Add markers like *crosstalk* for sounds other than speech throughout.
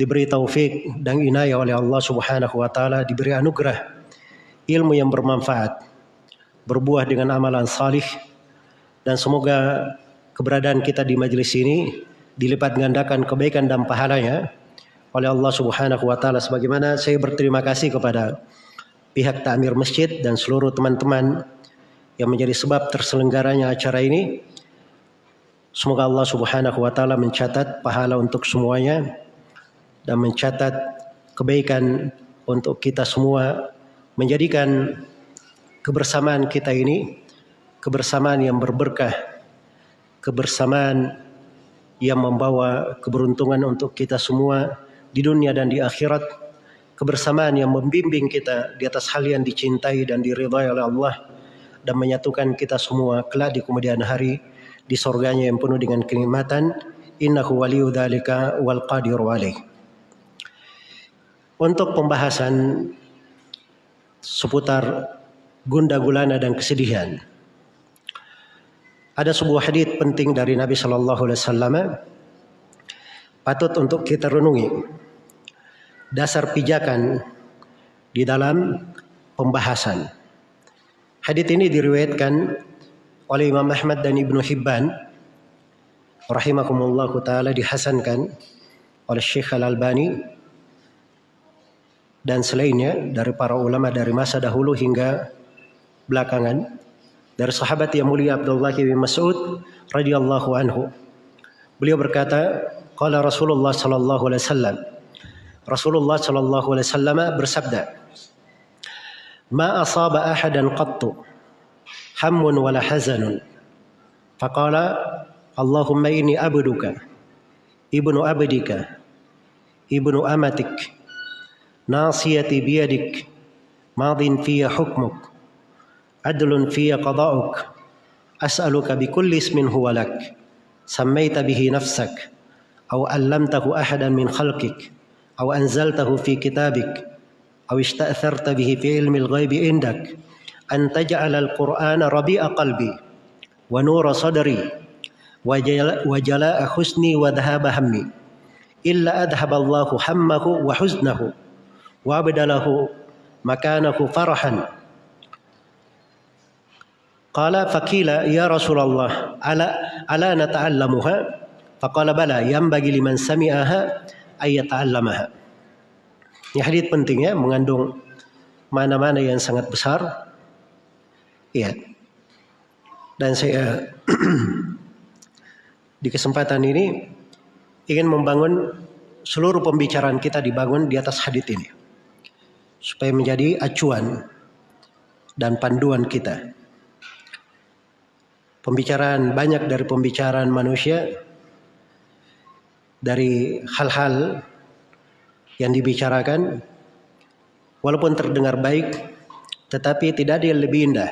diberi taufik dan inayah oleh Allah Subhanahu wa taala, diberi anugerah ilmu yang bermanfaat, berbuah dengan amalan salih dan semoga keberadaan kita di majelis ini dilipat gandakan kebaikan dan pahalanya oleh Allah Subhanahu wa taala sebagaimana saya berterima kasih kepada pihak takmir masjid dan seluruh teman-teman yang menjadi sebab terselenggaranya acara ini. Semoga Allah Subhanahu wa taala mencatat pahala untuk semuanya dan mencatat kebaikan untuk kita semua menjadikan kebersamaan kita ini kebersamaan yang berberkah, kebersamaan yang membawa keberuntungan untuk kita semua di dunia dan di akhirat kebersamaan yang membimbing kita di atas hal yang dicintai dan diridhai oleh Allah dan menyatukan kita semua kelak di kemudian hari di surganya yang penuh dengan kenikmatan. Innahu waliyu dzalika wal qadiru alaih untuk pembahasan seputar gunda gulana dan kesedihan ada sebuah hadis penting dari Nabi Shallallahu Alaihi Wasallam. Patut untuk kita renungi. Dasar pijakan di dalam pembahasan. Hadis ini diriwayatkan oleh Imam Ahmad dan Ibnu Hibban rahimakumullah taala dihasankan oleh Syekh Al-Albani dan selainnya dari para ulama dari masa dahulu hingga belakangan dari sahabat yang mulia Abdullah bin Mas'ud radhiyallahu anhu beliau berkata qala Rasulullah sallallahu alaihi wasallam Rasulullah Shallallahu Alaihi Wasallam bersabda, "Ma asaba ahadan qattu hammun wala hazanun." Faqala, "Allahumma inni abduka, ibnu abdika, ibnu amatik, nasiyati biyadik, madin fiya hukmuk, adlun fiya qada'uk, as'aluka bikulli ismin huwa lak, sammaita bihi nafsak, أو علمته أحدا من خلقك أو أنزلته في كتابك أو استأثرت به في علم الغيب عندك أن تجعل القرآن ربيع قلبي ونور صدري وجلاء حسني وذهاب همي إلا أذهب الله همه وحزنه. وأبدله مكانه فرحا قال فقيل يا رسول الله ألا, ألا نتعلمها فقال بلى ينبغي لمن سمعها ayat ta'allamaha. Ini hadis penting ya, mengandung mana-mana yang sangat besar. Iya. Dan saya *clears throat* di kesempatan ini ingin membangun seluruh pembicaraan kita dibangun di atas hadis ini. Supaya menjadi acuan dan panduan kita. Pembicaraan banyak dari pembicaraan manusia dari hal-hal yang dibicarakan walaupun terdengar baik tetapi tidak ada yang lebih indah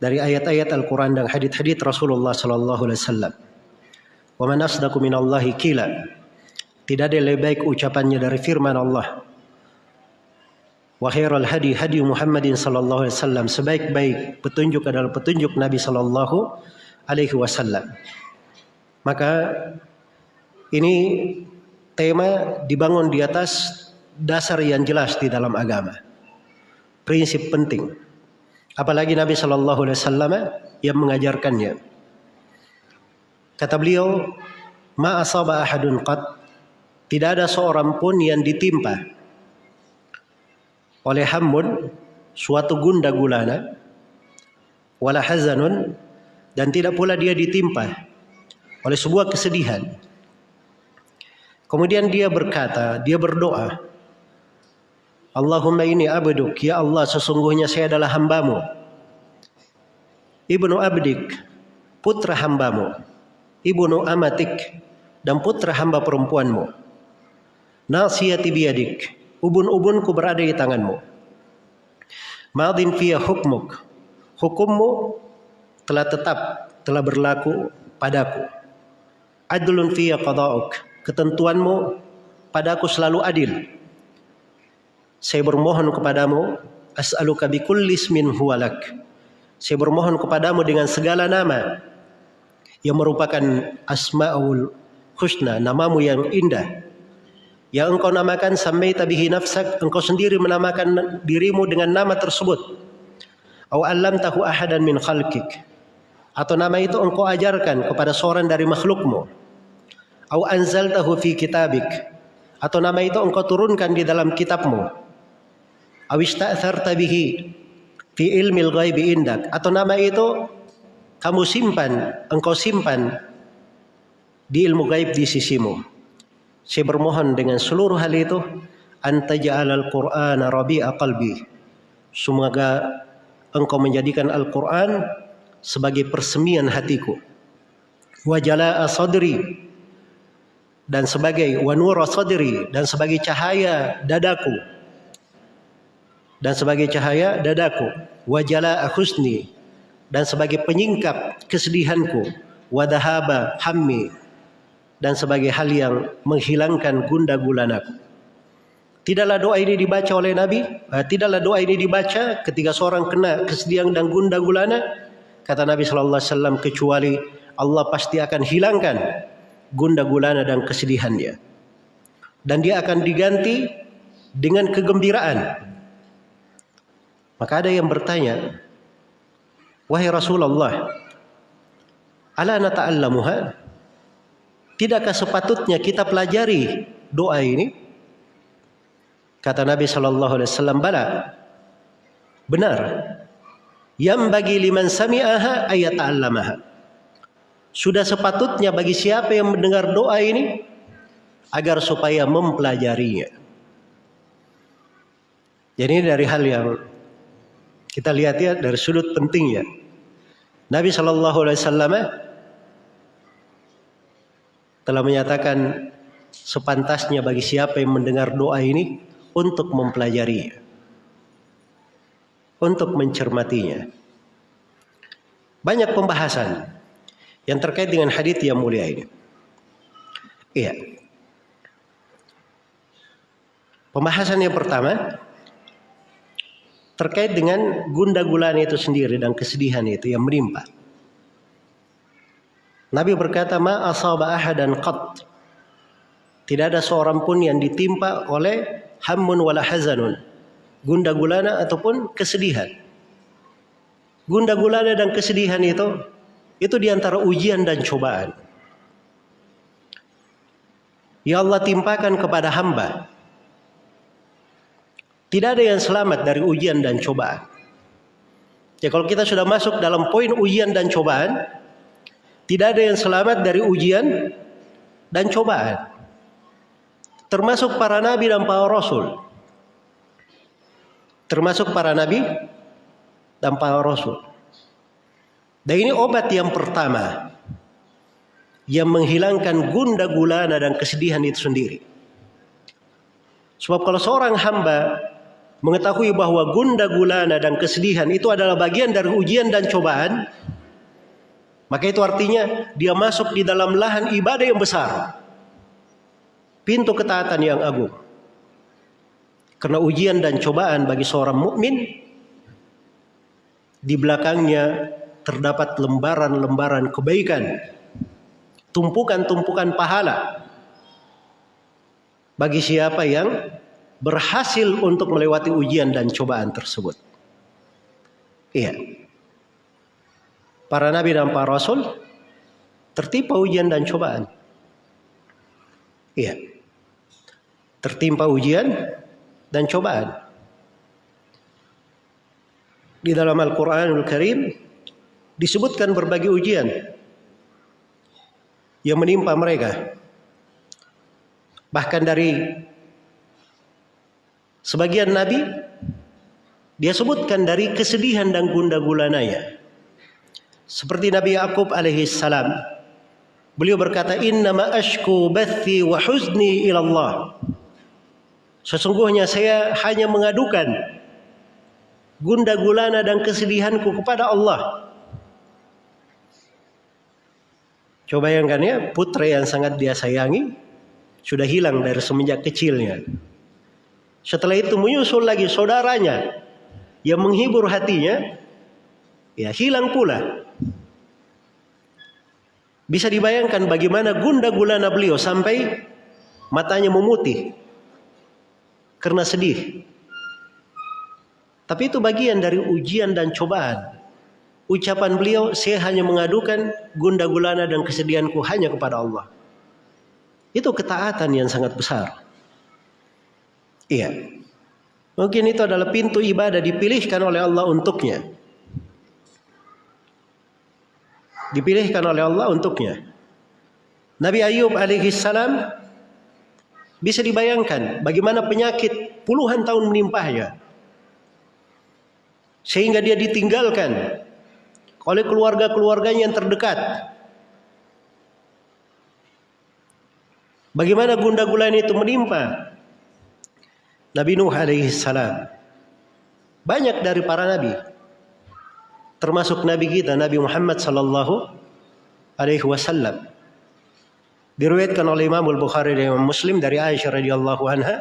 dari ayat-ayat Al-Qur'an dan hadis-hadis Rasulullah sallallahu alaihi wasallam. Wa man asdaqu minallahi qila. Tidak ada yang lebih baik ucapannya dari firman Allah. Wa khairul hadi hadi Muhammadin sallallahu alaihi wasallam. Sebaik-baik petunjuk adalah petunjuk Nabi sallallahu alaihi wasallam. Maka ini tema dibangun di atas dasar yang jelas di dalam agama. Prinsip penting. Apalagi Nabi Shallallahu Alaihi Wasallam yang mengajarkannya. Kata beliau, ma asaba ahadun qad tidak ada seorang pun yang ditimpa oleh hamun suatu gunda gulana wala hazanun dan tidak pula dia ditimpa oleh sebuah kesedihan Kemudian dia berkata, dia berdoa. Allahumma ini abduk, ya Allah sesungguhnya saya adalah hambamu. Ibnu abdik, putra hambamu. Ibnu amatik, dan putra hamba perempuanmu. Nasiyati biyadik, ubun-ubunku berada di tanganmu. Madin fiya hukmuk, hukummu telah tetap, telah berlaku padaku. Adlun fiya qada'uk, ketentuanmu padaku selalu adil. Saya bermohon kepadamu, as'aluka bikulli ismin huwalak. Saya bermohon kepadamu dengan segala nama yang merupakan asma'ul husna, namamu yang indah. Yang engkau namakan sampai tabihi nafsak engkau sendiri menamakan dirimu dengan nama tersebut. Atau alam tahu ahadan min khalqik. Atau nama itu engkau ajarkan kepada seorang dari makhlukmu. Atau anzaltahu fi kitabik. Atau nama itu engkau turunkan di dalam kitabmu. Atau ista'tharta bihi fi ilmil ghaibi indak. Atau nama itu kamu simpan engkau simpan di ilmu gaib di sisimu saya bermohon dengan seluruh hal itu anta ja'alal qur'ana rabi'a qalbi. Semoga engkau menjadikan Al-Qur'an sebagai persemian hatiku. Wa jala'a sadri dan sebagai wanura sadri dan sebagai cahaya dadaku. Dan sebagai cahaya dadaku. Wa jala'a husni dan sebagai penyingkap kesedihanku. Wa dahaba hammi dan sebagai hal yang menghilangkan gunda gulanaku. Tidaklah doa ini dibaca oleh Nabi, eh, tidaklah doa ini dibaca ketika seorang kena kesedihan dan gunda gulana, kata Nabi sallallahu alaihi wasallam kecuali Allah pasti akan hilangkan gunda gulana dan kesedihannya. Dan dia akan diganti dengan kegembiraan. Maka ada yang bertanya, "Wahai Rasulullah, ala nata'allamuha?" Tidakkah sepatutnya kita pelajari doa ini? Kata Nabi Shallallahu Alaihi Wasallam, bala. Benar. Yang bagi liman sami'aha ayat ta'allamaha. Sudah sepatutnya bagi siapa yang mendengar doa ini agar supaya mempelajarinya. Jadi dari hal yang kita lihat ya dari sudut pentingnya. Nabi Shallallahu Alaihi Wasallam telah menyatakan sepantasnya bagi siapa yang mendengar doa ini untuk mempelajarinya, untuk mencermatinya. Banyak pembahasan yang terkait dengan hadis yang mulia ini. Iya. Pembahasan yang pertama terkait dengan gunda gulana itu sendiri dan kesedihan itu yang menimpa. Nabi berkata, "Ma asaba qat." Tidak ada seorang pun yang ditimpa oleh hammun wala hazanun. Gunda gulana ataupun kesedihan. Gunda gulana dan kesedihan itu itu di antara ujian dan cobaan. Ya Allah timpakan kepada hamba. Tidak ada yang selamat dari ujian dan cobaan. Ya kalau kita sudah masuk dalam poin ujian dan cobaan, tidak ada yang selamat dari ujian dan cobaan. Termasuk para nabi dan para rasul. Termasuk para nabi dan para rasul. Dan ini obat yang pertama yang menghilangkan gunda gulana dan kesedihan itu sendiri. Sebab kalau seorang hamba mengetahui bahwa gunda gulana dan kesedihan itu adalah bagian dari ujian dan cobaan, maka itu artinya dia masuk di dalam lahan ibadah yang besar. Pintu ketaatan yang agung. Karena ujian dan cobaan bagi seorang mukmin di belakangnya terdapat lembaran-lembaran kebaikan, tumpukan-tumpukan pahala bagi siapa yang berhasil untuk melewati ujian dan cobaan tersebut. Iya para nabi dan para rasul tertimpa ujian dan cobaan. Iya. Tertimpa ujian dan cobaan. Di dalam Al-Qur'anul Karim disebutkan berbagai ujian yang menimpa mereka. Bahkan dari sebagian nabi dia sebutkan dari kesedihan dan gunda gulananya. Seperti Nabi Yakub alaihi salam. Beliau berkata, "Innama ashku bathi wa huzni ila Allah." Sesungguhnya saya hanya mengadukan gunda gulana dan kesedihanku kepada Allah. Coba bayangkan ya, putra yang sangat dia sayangi sudah hilang dari semenjak kecilnya. Setelah itu menyusul lagi saudaranya yang menghibur hatinya, ya hilang pula. Bisa dibayangkan bagaimana gunda gulana beliau sampai matanya memutih karena sedih. Tapi itu bagian dari ujian dan cobaan. Ucapan beliau, saya hanya mengadukan gunda gulana dan kesedihanku hanya kepada Allah. Itu ketaatan yang sangat besar. Iya. Mungkin itu adalah pintu ibadah dipilihkan oleh Allah untuknya. Dipilihkan oleh Allah untuknya. Nabi Ayub alaihi salam bisa dibayangkan bagaimana penyakit puluhan tahun menimpahnya. Sehingga dia ditinggalkan oleh keluarga-keluarganya yang terdekat. Bagaimana gunda gulana itu menimpa Nabi Nuh alaihi salam. Banyak dari para nabi termasuk nabi kita Nabi Muhammad sallallahu alaihi wasallam. Diriwayatkan oleh Imam Al-Bukhari dan Imam Muslim dari Aisyah radhiyallahu anha.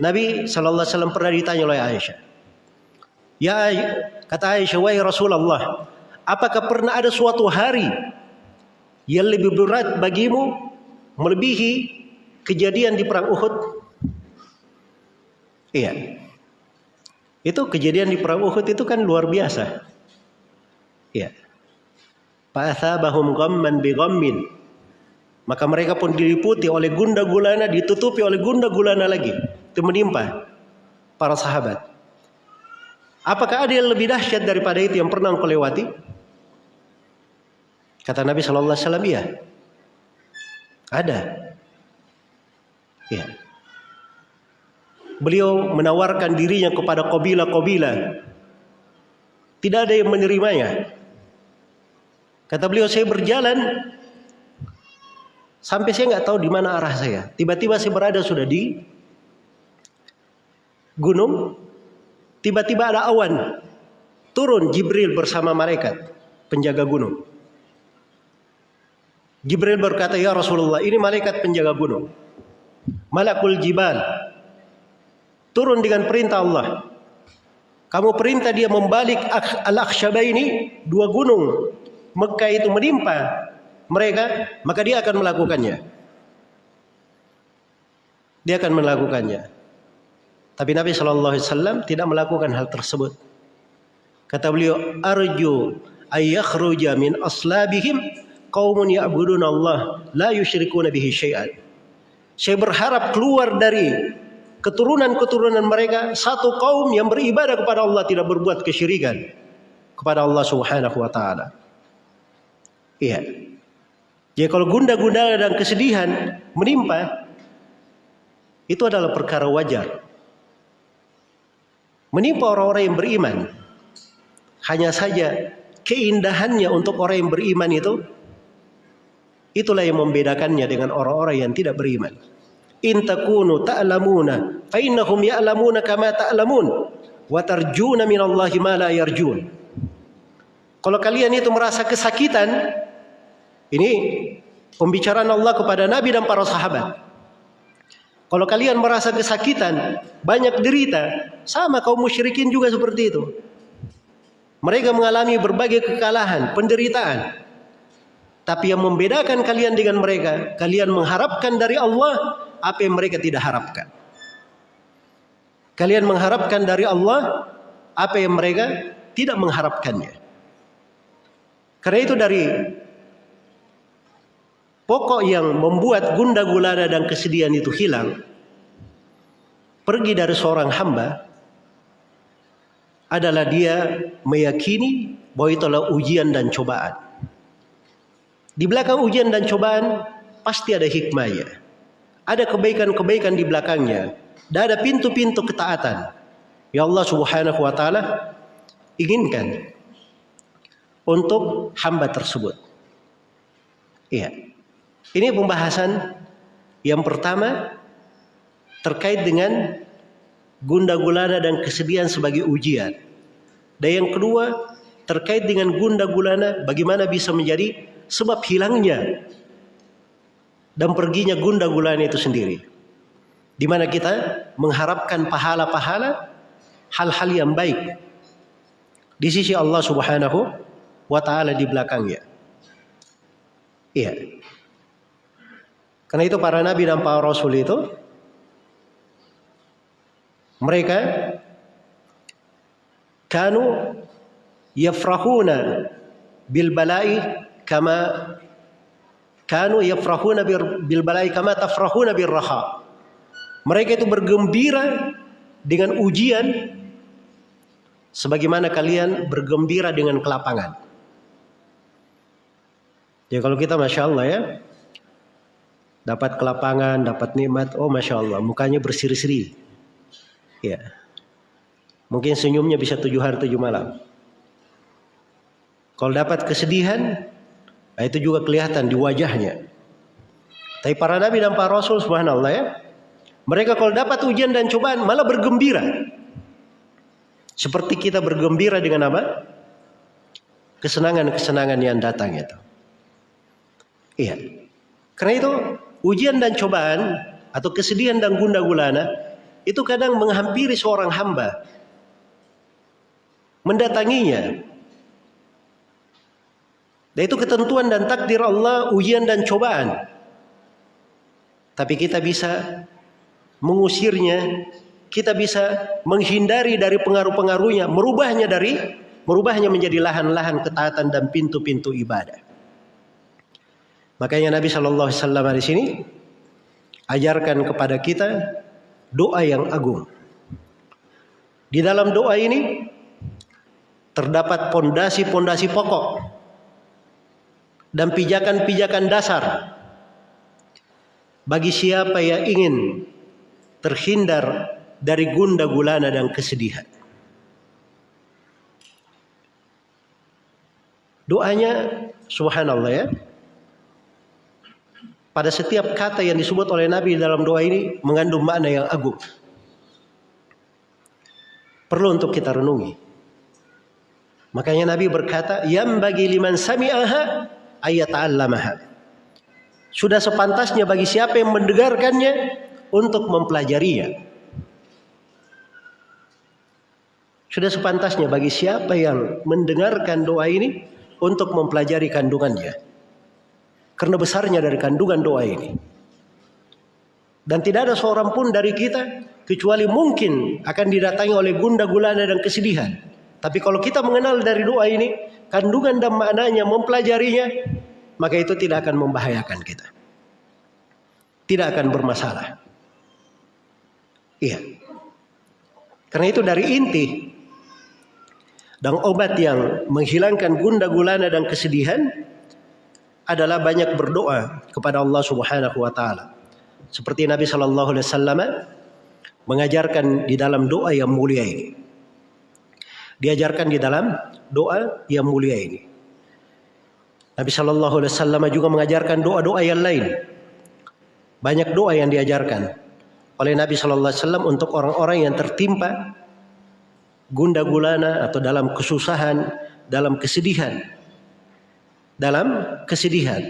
Nabi sallallahu alaihi wasallam pernah ditanya oleh Aisyah, Ya kata Aisyah, wahai Rasulullah, apakah pernah ada suatu hari yang lebih berat bagimu melebihi kejadian di perang Uhud? Iya. Itu kejadian di perang Uhud itu kan luar biasa. Iya. Fa'athabahum ghamman bi. Maka mereka pun diliputi oleh gunda gulana, ditutupi oleh gunda gulana lagi. Itu menimpa para sahabat. Apakah ada yang lebih dahsyat daripada itu yang pernah engkau lewati? Kata Nabi Shallallahu Alaihi Wasallam, iya. Ada. Ya. Beliau menawarkan dirinya kepada kabilah-kabilah. Tidak ada yang menerimanya. Kata beliau, saya berjalan sampai saya nggak tahu di mana arah saya. Tiba-tiba saya berada sudah di gunung Tiba-tiba ada awan. Turun Jibril bersama malaikat penjaga gunung. Jibril berkata, "Ya Rasulullah, ini malaikat penjaga gunung. Malakul Jibal. Turun dengan perintah Allah. Kamu perintah dia membalik Al-Akhshabaini, dua gunung Mekah itu menimpa mereka, maka dia akan melakukannya. Dia akan melakukannya. Tapi Nabi Shallallahu Alaihi Wasallam tidak melakukan hal tersebut. Kata beliau, arju ayakhruja min aslabihim qaumun ya'budun Allah la yusyrikuna bihi syai'an. Saya berharap keluar dari keturunan-keturunan mereka satu kaum yang beribadah kepada Allah tidak berbuat kesyirikan kepada Allah Subhanahu wa taala. Iya. Jadi kalau gunda-gunda dan kesedihan menimpa itu adalah perkara wajar menimpa orang-orang yang beriman. Hanya saja keindahannya untuk orang yang beriman itu itulah yang membedakannya dengan orang-orang yang tidak beriman. In takunu ta'lamuna fa innahum ya'lamuna kama ta'lamun wa tarjuna minallahi ma la yarjun. Kalau kalian itu merasa kesakitan ini pembicaraan Allah kepada Nabi dan para sahabat. Kalau kalian merasa kesakitan, banyak derita, sama kaum musyrikin juga seperti itu. Mereka mengalami berbagai kekalahan, penderitaan. Tapi yang membedakan kalian dengan mereka, kalian mengharapkan dari Allah apa yang mereka tidak harapkan. Kalian mengharapkan dari Allah apa yang mereka tidak mengharapkannya. Karena itu dari Pokok yang membuat gunda gulana dan kesedihan itu hilang pergi dari seorang hamba adalah dia meyakini bahwa itu adalah ujian dan cobaan. Di belakang ujian dan cobaan pasti ada hikmahnya. Ada kebaikan-kebaikan di belakangnya. Dan ada pintu-pintu ketaatan. Ya Allah subhanahu wa ta'ala inginkan untuk hamba tersebut. Iya. Ini pembahasan yang pertama terkait dengan gunda gulana dan kesedihan sebagai ujian. Dan yang kedua terkait dengan gunda gulana bagaimana bisa menjadi sebab hilangnya dan perginya gunda gulana itu sendiri. Di mana kita mengharapkan pahala-pahala hal-hal yang baik di sisi Allah Subhanahu wa taala di belakangnya. Iya. Karena itu para nabi dan para rasul itu mereka kanu yafrahuna bil bala'i kama kanu yafrahuna bil bala'i kama tafrahuna bir raha. Mereka itu bergembira dengan ujian sebagaimana kalian bergembira dengan kelapangan. Ya kalau kita masya Allah ya dapat kelapangan, dapat nikmat, oh masya Allah mukanya berseri-seri. Ya, mungkin senyumnya bisa tujuh hari tujuh malam. Kalau dapat kesedihan, nah itu juga kelihatan di wajahnya. Tapi para nabi dan para rasul subhanallah ya, mereka kalau dapat ujian dan cobaan malah bergembira. Seperti kita bergembira dengan apa? Kesenangan-kesenangan yang datang itu. Iya. Karena itu ujian dan cobaan atau kesedihan dan gunda gulana itu kadang menghampiri seorang hamba. Mendatanginya. Dan itu ketentuan dan takdir Allah ujian dan cobaan. Tapi kita bisa mengusirnya, kita bisa menghindari dari pengaruh-pengaruhnya, merubahnya dari merubahnya menjadi lahan-lahan ketaatan dan pintu-pintu ibadah. Makanya Nabi Shallallahu Alaihi Wasallam di sini ajarkan kepada kita doa yang agung. Di dalam doa ini terdapat pondasi-pondasi pokok dan pijakan-pijakan dasar bagi siapa yang ingin terhindar dari gunda gulana dan kesedihan. Doanya subhanallah ya pada setiap kata yang disebut oleh Nabi dalam doa ini mengandung makna yang agung. Perlu untuk kita renungi. Makanya Nabi berkata, "Yang bagi liman sami'aha ayat allamaha." Sudah sepantasnya bagi siapa yang mendengarkannya untuk mempelajarinya. Sudah sepantasnya bagi siapa yang mendengarkan doa ini untuk mempelajari kandungannya. Karena besarnya dari kandungan doa ini. Dan tidak ada seorang pun dari kita kecuali mungkin akan didatangi oleh gunda gulana dan kesedihan. Tapi kalau kita mengenal dari doa ini, kandungan dan maknanya, mempelajarinya, maka itu tidak akan membahayakan kita. Tidak akan bermasalah. Iya. Karena itu dari inti dan obat yang menghilangkan gunda gulana dan kesedihan adalah banyak berdoa kepada Allah Subhanahu wa taala. Seperti Nabi sallallahu alaihi wasallam mengajarkan di dalam doa yang mulia ini. Diajarkan di dalam doa yang mulia ini. Nabi sallallahu alaihi wasallam juga mengajarkan doa-doa yang lain. Banyak doa yang diajarkan oleh Nabi sallallahu alaihi wasallam untuk orang-orang yang tertimpa gunda gulana atau dalam kesusahan, dalam kesedihan dalam kesedihan.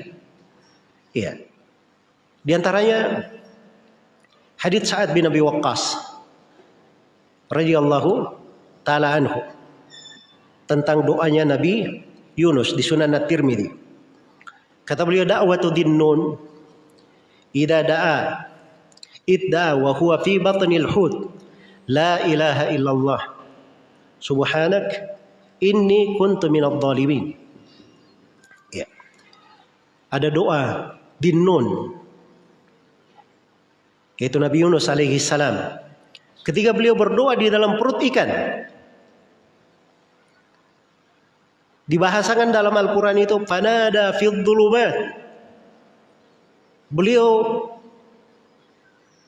Iya. Di antaranya hadits Sa'ad bin Abi Waqqas radhiyallahu taala anhu tentang doanya Nabi Yunus di Sunan At-Tirmidzi. Kata beliau da'watu dinnun idza da'a idda wa huwa fi batnil hud la ilaha illallah subhanak inni kuntu minadh dhalimin ada doa dinun yaitu Nabi Yunus alaihi salam. Ketika beliau berdoa di dalam perut ikan. Dibahasakan dalam Al-Quran itu fanada fid beliau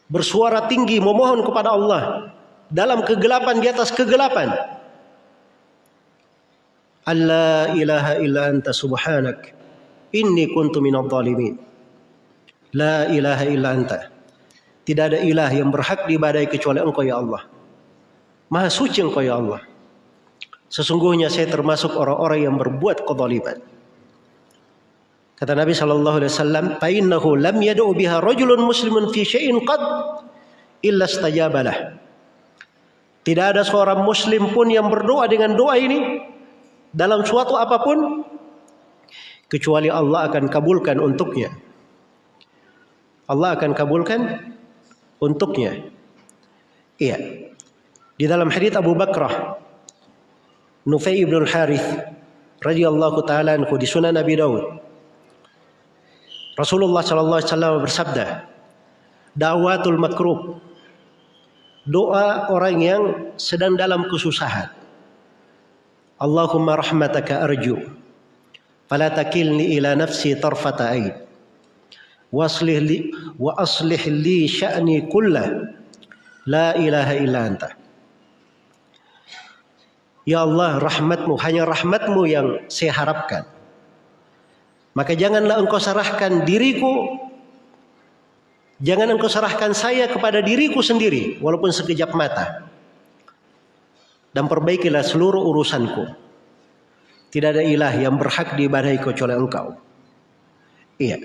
bersuara tinggi memohon kepada Allah dalam kegelapan di atas kegelapan. Allah ilaha illa anta subhanak Inni kuntu minadh dhalimin. La ilaha illa anta. Tidak ada ilah yang berhak diibadai kecuali Engkau ya Allah. Maha suci Engkau ya Allah. Sesungguhnya saya termasuk orang-orang yang berbuat kezaliman. Kata Nabi sallallahu alaihi wasallam, "Fa innahu lam yad'u biha rajulun muslimun fi syai'in qad illa istajabalah." Tidak ada seorang muslim pun yang berdoa dengan doa ini dalam suatu apa pun kecuali Allah akan kabulkan untuknya. Allah akan kabulkan untuknya. Iya. Di dalam hadits Abu Bakrah Nufai ibn al-Harith radhiyallahu taala anhu di Sunan Nabi Daud. Rasulullah sallallahu alaihi wasallam bersabda, "Dawatul makruh." Doa orang yang sedang dalam kesusahan. Allahumma rahmataka arju. Fala takilni ila nafsi tarfata ain. Waslih li wa aslih li sya'ni kullah. La ilaha illa anta. Ya Allah rahmatmu hanya rahmatmu yang saya harapkan. Maka janganlah engkau serahkan diriku Jangan engkau serahkan saya kepada diriku sendiri walaupun sekejap mata. Dan perbaikilah seluruh urusanku. Tidak ada ilah yang berhak diibadahi kecuali engkau. Iya.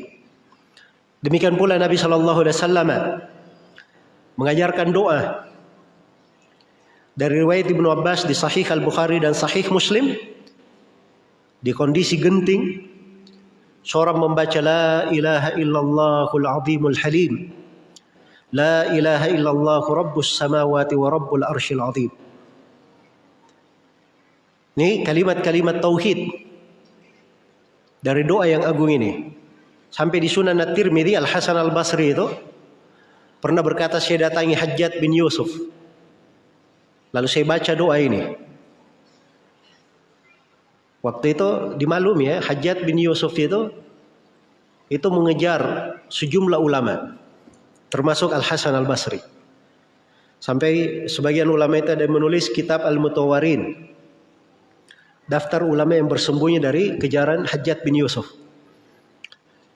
Demikian pula Nabi Shallallahu Alaihi Wasallam mengajarkan doa dari riwayat Ibnu Abbas di Sahih Al Bukhari dan Sahih Muslim di kondisi genting seorang membaca la ilaha illallahul azimul halim la ilaha illallah rabbus samawati wa rabbul arsyil azim ini kalimat-kalimat tauhid dari doa yang agung ini sampai di Sunan At-Tirmidzi Al Hasan Al Basri itu pernah berkata saya datangi Hajjat bin Yusuf Lalu saya baca doa ini. Waktu itu dimaklumi ya, Hajat bin Yusuf itu itu mengejar sejumlah ulama, termasuk Al Hasan Al Basri. Sampai sebagian ulama itu ada menulis kitab Al Mutawarin, daftar ulama yang bersembunyi dari kejaran Hajat bin Yusuf.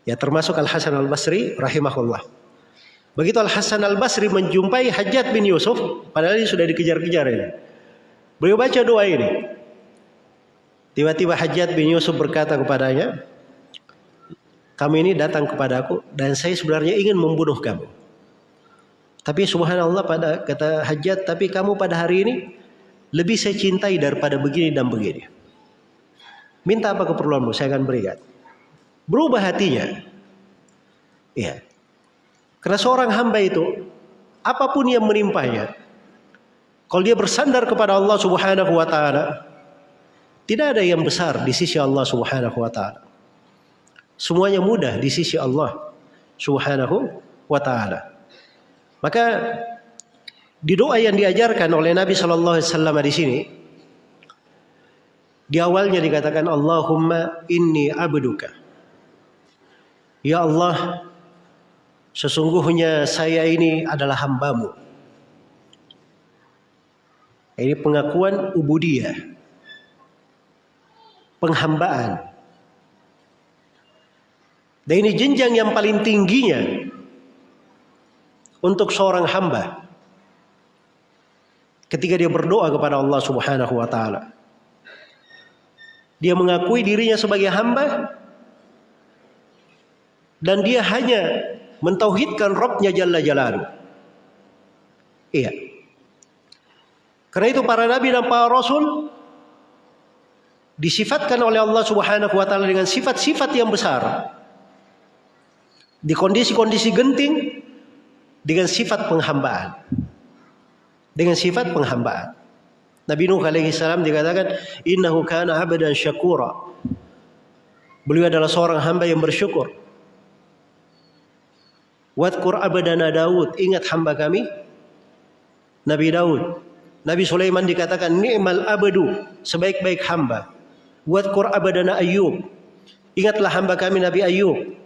Ya termasuk Al Hasan Al Basri rahimahullah. Begitu Al Hasan Al Basri menjumpai Hajat bin Yusuf, padahal dia sudah dikejar-kejar ini. Beliau baca doa ini. Tiba-tiba Hajat bin Yusuf berkata kepadanya, kamu ini datang kepadaku dan saya sebenarnya ingin membunuh kamu. Tapi subhanallah pada kata Hajat, tapi kamu pada hari ini lebih saya cintai daripada begini dan begini. Minta apa keperluanmu, saya akan berikan. Berubah hatinya. Iya. Karena seorang hamba itu apa pun yang menimpanya kalau dia bersandar kepada Allah Subhanahu wa taala tidak ada yang besar di sisi Allah Subhanahu wa taala. Semuanya mudah di sisi Allah Subhanahu wa taala. Maka di doa yang diajarkan oleh Nabi sallallahu alaihi wasallam di sini di awalnya dikatakan Allahumma inni abduka. Ya Allah, Sesungguhnya saya ini adalah hambamu. Ini pengakuan ubudiyah. Penghambaan. Dan ini jenjang yang paling tingginya untuk seorang hamba. Ketika dia berdoa kepada Allah Subhanahu wa taala. Dia mengakui dirinya sebagai hamba dan dia hanya mentauhidkan Rabbnya Jalla Jalaluh. Iya. Karena itu para nabi dan para rasul disifatkan oleh Allah Subhanahu wa taala dengan sifat-sifat yang besar. Di kondisi-kondisi genting dengan sifat penghambaan. Dengan sifat penghambaan. Nabi Nuh alaihi salam dikatakan innahu kana 'abdan syakura. Beliau adalah seorang hamba yang bersyukur. Wadkur abadana Daud. Ingat hamba kami. Nabi Daud. Nabi Sulaiman dikatakan ni'mal abadu. Sebaik-baik hamba. Wadkur abadana Ayub. Ingatlah hamba kami Nabi Ayub.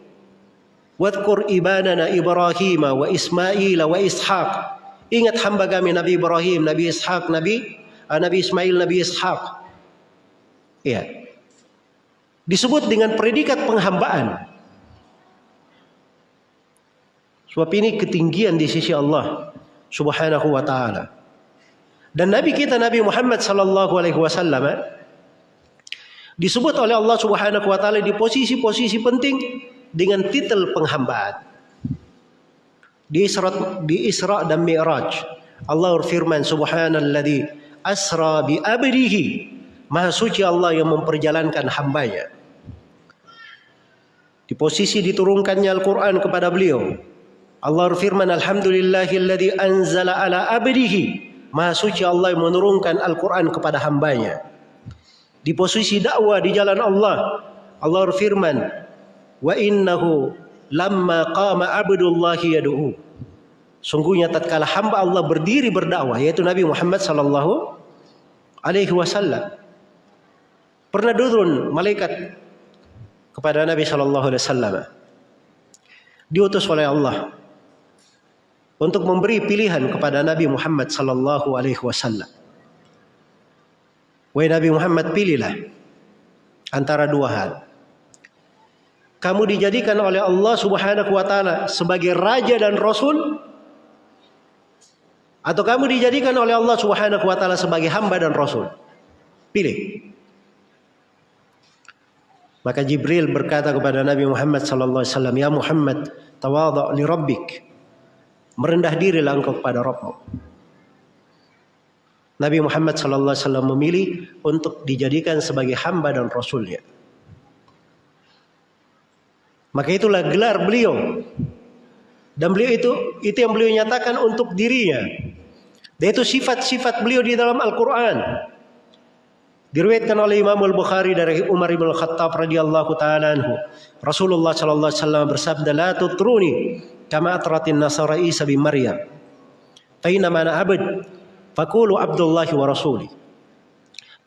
Wadkur ibadana Ibrahim wa Ismail wa Ishaq. Ingat hamba kami Nabi Ibrahim, Nabi Ishaq, Nabi Nabi Ismail, Nabi Ishaq. Ya. Disebut dengan predikat penghambaan. Sebab ini ketinggian di sisi Allah Subhanahu wa taala. Dan Nabi kita Nabi Muhammad sallallahu alaihi wasallam eh, disebut oleh Allah Subhanahu wa taala di posisi-posisi penting dengan titel penghambaan. Di Isra di Isra dan Mi'raj Allah berfirman subhanalladzi asra bi abdihi Maha suci Allah yang memperjalankan hambanya. Di posisi diturunkannya Al-Quran kepada beliau Allah firman Alhamdulillahilladzi anzala ala abdihi Maha suci Allah yang menurunkan Al-Quran kepada hambanya. Di posisi dakwah di jalan Allah. Allah firman. Wa innahu lamma qama abdullahi yadu'u. Sungguhnya tatkala hamba Allah berdiri berdakwah. Yaitu Nabi Muhammad sallallahu alaihi wasallam. Pernah turun malaikat kepada Nabi sallallahu alaihi wasallam. Diutus oleh Allah untuk memberi pilihan kepada Nabi Muhammad sallallahu alaihi wasallam. Wahai Nabi Muhammad pilihlah antara dua hal. Kamu dijadikan oleh Allah Subhanahu wa taala sebagai raja dan rasul atau kamu dijadikan oleh Allah Subhanahu wa taala sebagai hamba dan rasul. Pilih. Maka Jibril berkata kepada Nabi Muhammad sallallahu alaihi wasallam, "Ya Muhammad, tawadha li rabbik." Merendah dirilah engkau kepada Rabbmu. Nabi Muhammad SAW memilih untuk dijadikan sebagai hamba dan rasulnya. Maka itulah gelar beliau. Dan beliau itu itu yang beliau nyatakan untuk dirinya. Dan itu sifat-sifat beliau di dalam Al-Quran. Diriwayatkan oleh Imam Al-Bukhari dari Umar bin Khattab radhiyallahu taala anhu. Rasulullah sallallahu alaihi bersabda, "La tutruni kama atratin nasara Isa bin Maryam. Faina mana abad fakulu Abdullahi wa rasuli.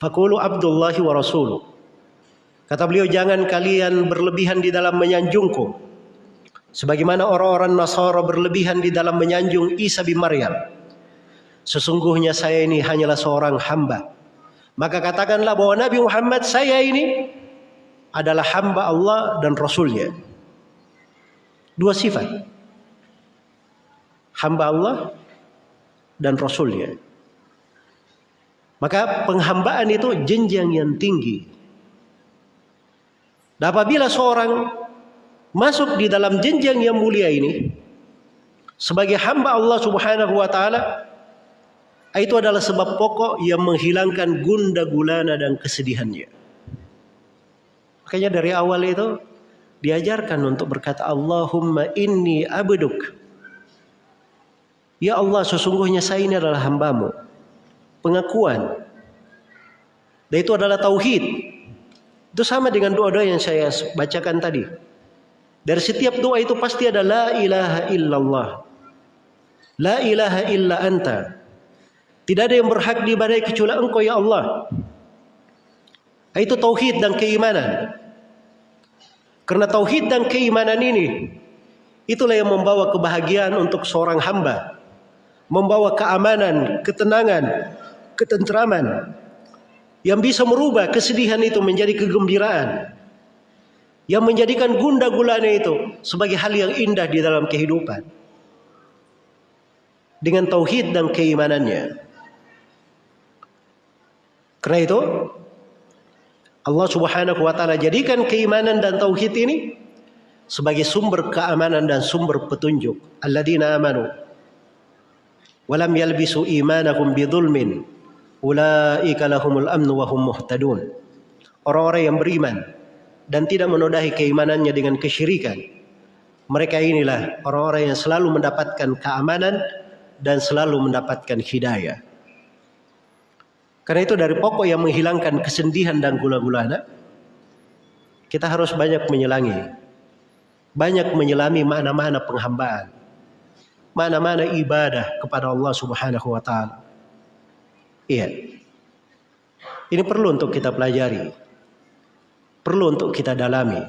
Fakulu Abdullahi wa rasulu. Kata beliau jangan kalian berlebihan di dalam menyanjungku. Sebagaimana orang-orang Nasara berlebihan di dalam menyanjung Isa bin Maryam. Sesungguhnya saya ini hanyalah seorang hamba. Maka katakanlah bahwa Nabi Muhammad saya ini adalah hamba Allah dan Rasulnya. Dua sifat hamba Allah dan Rasulnya. Maka penghambaan itu jenjang yang tinggi. Dan apabila seorang masuk di dalam jenjang yang mulia ini sebagai hamba Allah Subhanahu wa taala itu adalah sebab pokok yang menghilangkan gunda gulana dan kesedihannya. Makanya dari awal itu diajarkan untuk berkata Allahumma inni abduk Ya Allah sesungguhnya saya ini adalah hambamu. Pengakuan. Dan itu adalah tauhid. Itu sama dengan doa-doa yang saya bacakan tadi. Dari setiap doa itu pasti ada la ilaha illallah. La ilaha illa anta. Tidak ada yang berhak diibadai kecuali engkau ya Allah. Itu tauhid dan keimanan. Karena tauhid dan keimanan ini itulah yang membawa kebahagiaan untuk seorang hamba. Membawa keamanan, ketenangan, ketentraman yang bisa merubah kesedihan itu menjadi kegembiraan. Yang menjadikan gunda gulana itu sebagai hal yang indah di dalam kehidupan. Dengan tauhid dan keimanannya karena itu Allah Subhanahu wa taala jadikan keimanan dan tauhid ini sebagai sumber keamanan dan sumber petunjuk. Alladzina amanu walam yalbisu imanahum bidzulmin ulaika lahumul amnu wa hum muhtadun. Orang-orang yang beriman dan tidak menodai keimanannya dengan kesyirikan mereka inilah orang-orang yang selalu mendapatkan keamanan dan selalu mendapatkan hidayah karena itu dari pokok yang menghilangkan kesedihan dan gula-gulana kita harus banyak menyelangi banyak menyelami makna-makna penghambaan mana-mana ibadah kepada Allah Subhanahu wa taala. Iya. Ini perlu untuk kita pelajari. Perlu untuk kita dalami.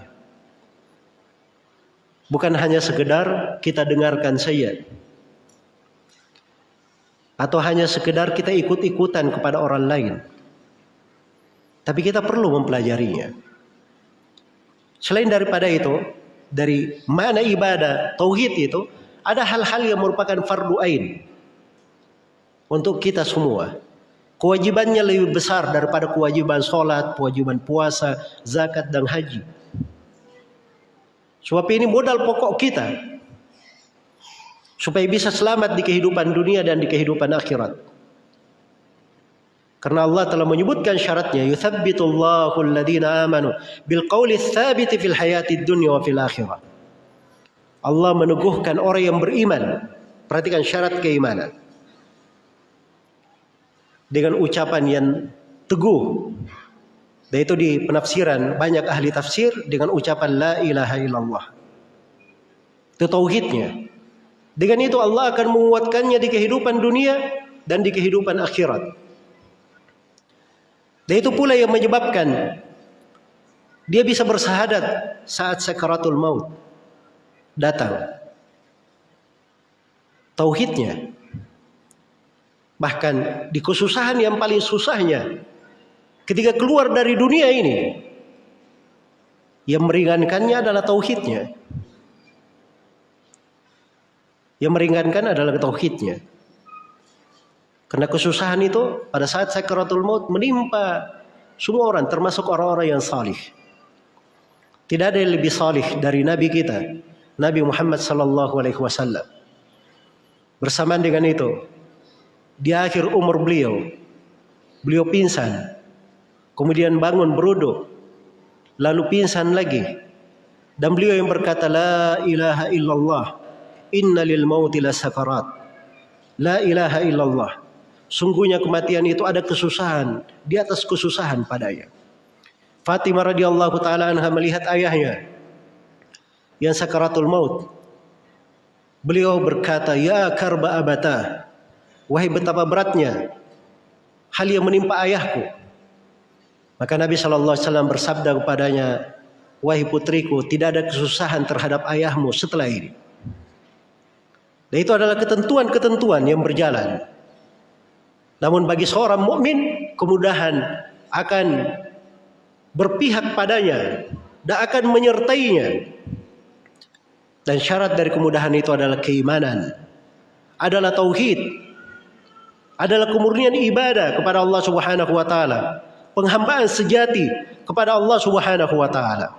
Bukan hanya sekedar kita dengarkan saja. Atau hanya sekedar kita ikut-ikutan kepada orang lain. Tapi kita perlu mempelajarinya. Selain daripada itu, dari mana ibadah tauhid itu ada hal-hal yang merupakan fardu ain untuk kita semua. Kewajibannya lebih besar daripada kewajiban sholat, kewajiban puasa, zakat, dan haji. Sebab ini modal pokok kita. Supaya bisa selamat di kehidupan dunia dan di kehidupan akhirat. Karena Allah telah menyebutkan syaratnya. Yuthabbitullahu alladhina amanu bil qawli fil hayati dunya wa fil akhirah. Allah meneguhkan orang yang beriman. Perhatikan syarat keimanan. Dengan ucapan yang teguh. Dan itu di penafsiran banyak ahli tafsir dengan ucapan la ilaha illallah. Itu tauhidnya. Dengan itu Allah akan menguatkannya di kehidupan dunia dan di kehidupan akhirat. Dan itu pula yang menyebabkan dia bisa bersahadat saat sakaratul maut datang. Tauhidnya. Bahkan di kesusahan yang paling susahnya ketika keluar dari dunia ini yang meringankannya adalah tauhidnya. Yang meringankan adalah tauhidnya. Karena kesusahan itu pada saat sakaratul maut menimpa semua orang termasuk orang-orang yang salih. Tidak ada yang lebih salih dari nabi kita, Nabi Muhammad sallallahu alaihi wasallam. Bersamaan dengan itu, di akhir umur beliau, beliau pingsan. Kemudian bangun beruduk, lalu pingsan lagi. Dan beliau yang berkata la ilaha illallah Inna lil mauti la sakarat. La ilaha illallah. Sungguhnya kematian itu ada kesusahan di atas kesusahan padanya. Fatimah radhiyallahu taala anha melihat ayahnya yang sakaratul maut. Beliau berkata, "Ya karba abata." Wahai betapa beratnya hal yang menimpa ayahku. Maka Nabi sallallahu alaihi wasallam bersabda kepadanya, "Wahai putriku, tidak ada kesusahan terhadap ayahmu setelah ini." Dan itu adalah ketentuan-ketentuan yang berjalan. Namun bagi seorang mukmin kemudahan akan berpihak padanya dan akan menyertainya. Dan syarat dari kemudahan itu adalah keimanan, adalah tauhid, adalah kemurnian ibadah kepada Allah Subhanahu wa taala, penghambaan sejati kepada Allah Subhanahu wa taala.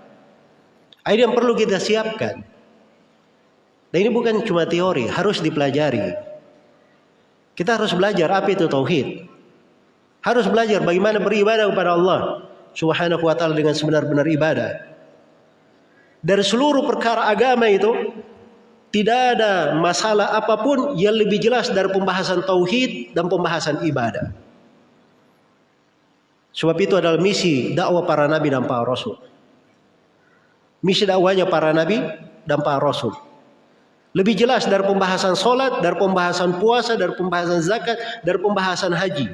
Ini yang perlu kita siapkan. Dan ini bukan cuma teori, harus dipelajari. Kita harus belajar apa itu tauhid. Harus belajar bagaimana beribadah kepada Allah Subhanahu wa taala dengan sebenar-benar ibadah. Dari seluruh perkara agama itu tidak ada masalah apa pun yang lebih jelas dari pembahasan tauhid dan pembahasan ibadah. Sebab itu adalah misi dakwah para nabi dan para rasul. Misi dakwahnya para nabi dan para rasul. Lebih jelas dari pembahasan sholat, dari pembahasan puasa, dari pembahasan zakat, dari pembahasan haji.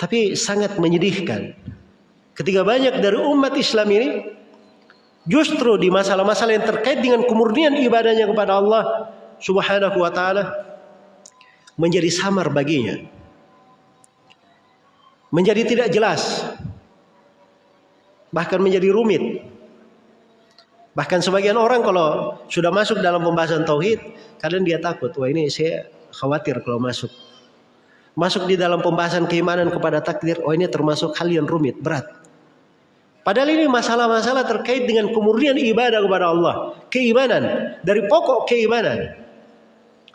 Tapi sangat menyedihkan. Ketika banyak dari umat Islam ini justru di masalah-masalah yang terkait dengan kemurnian ibadahnya kepada Allah Subhanahu wa taala menjadi samar baginya. Menjadi tidak jelas. Bahkan menjadi rumit. Bahkan sebagian orang kalau sudah masuk dalam pembahasan tauhid, kadang dia takut, wah ini saya khawatir kalau masuk. Masuk di dalam pembahasan keimanan kepada takdir, oh ini termasuk hal yang rumit, berat. Padahal ini masalah-masalah terkait dengan kemurnian ibadah kepada Allah, keimanan dari pokok keimanan.